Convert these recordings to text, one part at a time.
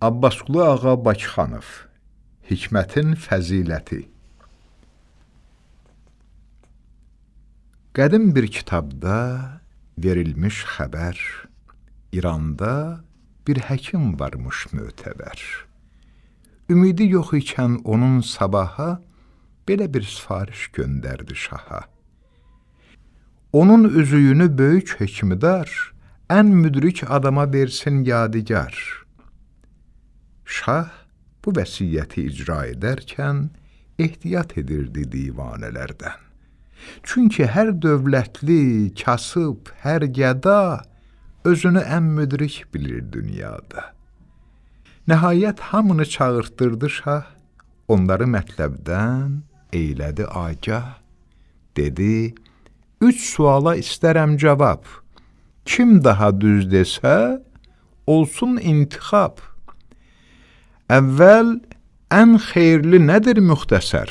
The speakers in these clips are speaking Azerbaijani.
Abbasqulu Ağa Bakıxanov Hikmətin fəziləti Qədim bir kitabda verilmiş xəbər İranda bir həkim varmış mötəbər. Ümidi yox ikən onun sabaha belə bir sifariş göndərdi şaha. Onun üzüyünü böyük hökmdar ən müdrik adama versin yadigar. Şah bu vəsiyyəti icra edərkən ehtiyat edirdi divanələrdən. Çünki hər dövlətli, kasıb, hər gəda özünü ən müdrik bilir dünyada. Nəhayət hamını çağırtdırdı şah, onları mətləbdən eylədi agah, dedi, üç suala istərəm cavab, kim daha düz desə, olsun intixab. Əvvəl ən xeyirli nədir müxtəsər?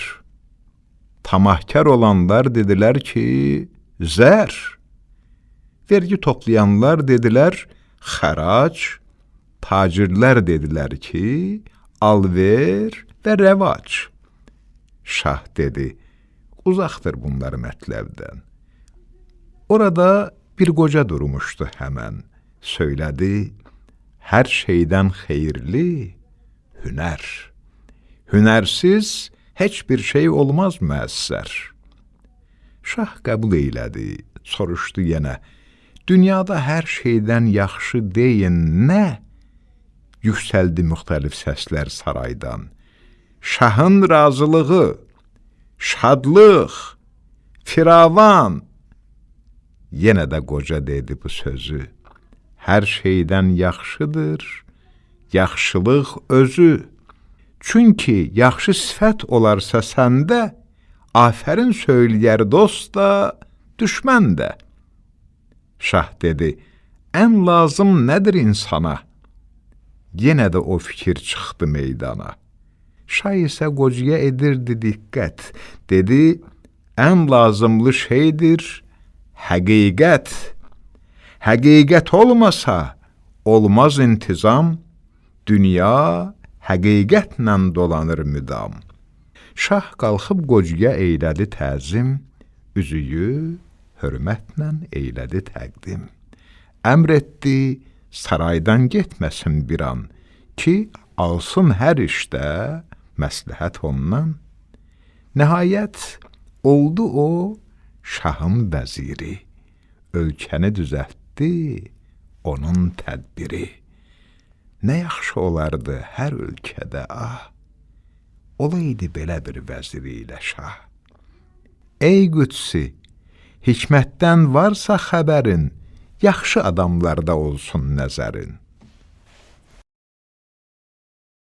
Tamahkar olanlar dedilər ki, zər. Vergi toplayanlar dedilər, xərac. Tacirlər dedilər ki, alver və rəvac. Şah dedi, uzaqdır bunlar mətləbdən. Orada bir qoca durmuşdu həmən, söylədi, hər şeydən xeyirli, hünər. Hünərsiz heç bir şey olmaz müəssər. Şah qəbul eylədi, soruşdu yenə, dünyada hər şeydən yaxşı deyin nə? Yüksəldi müxtəlif səslər saraydan. Şahın razılığı, şadlıq, firavan. Yenə də qoca dedi bu sözü. Hər şeydən yaxşıdır, yaxşılıq özü. Çünki yaxşı sifət olarsa səndə, afərin söyləyər dost da, düşmən də. Şah dedi, ən lazım nədir insana? Yenə də o fikir çıxdı meydana. Şah isə qocaya edirdi diqqət, dedi, ən lazımlı şeydir həqiqət. Həqiqət olmasa, olmaz intizam, Dünya həqiqətlə dolanır müdam. Şah qalxıb qocaya eylədi təzim, üzüyü hörmətlə eylədi təqdim. Əmr etdi, saraydan getməsin bir an, ki, alsın hər işdə məsləhət ondan. Nəhayət, oldu o, şahın vəziri, ölkəni düzəltdi, onun tədbiri. Nə yaxşı olardı hər ölkədə, ah, olaydı belə bir vəziri ilə şah. Ey qüdsi, hikmətdən varsa xəbərin, yaxşı adamlarda olsun nəzərin.